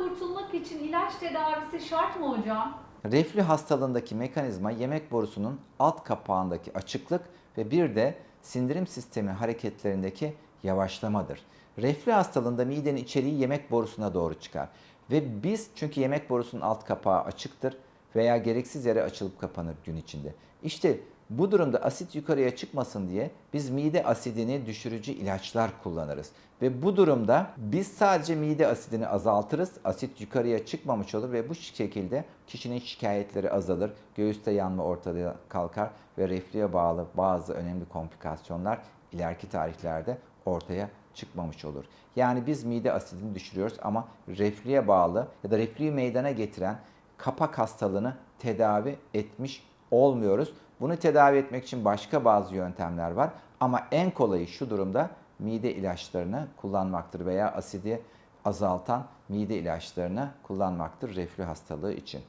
hastalık için ilaç tedavisi şart mı hocam? Reflü hastalığındaki mekanizma yemek borusunun alt kapağındaki açıklık ve bir de sindirim sistemi hareketlerindeki yavaşlamadır. Reflü hastalığında midenin içeriği yemek borusuna doğru çıkar. Ve biz çünkü yemek borusunun alt kapağı açıktır veya gereksiz yere açılıp kapanır gün içinde. İşte bu durumda asit yukarıya çıkmasın diye biz mide asidini düşürücü ilaçlar kullanırız. Ve bu durumda biz sadece mide asidini azaltırız. Asit yukarıya çıkmamış olur ve bu şekilde kişinin şikayetleri azalır. Göğüste yanma ortadan kalkar ve reflüye bağlı bazı önemli komplikasyonlar ileriki tarihlerde ortaya çıkmamış olur. Yani biz mide asidini düşürüyoruz ama reflüye bağlı ya da reflüyü meydana getiren kapak hastalığını tedavi etmiş olmuyoruz. Bunu tedavi etmek için başka bazı yöntemler var ama en kolayı şu durumda mide ilaçlarını kullanmaktır veya asidi azaltan mide ilaçlarını kullanmaktır reflü hastalığı için.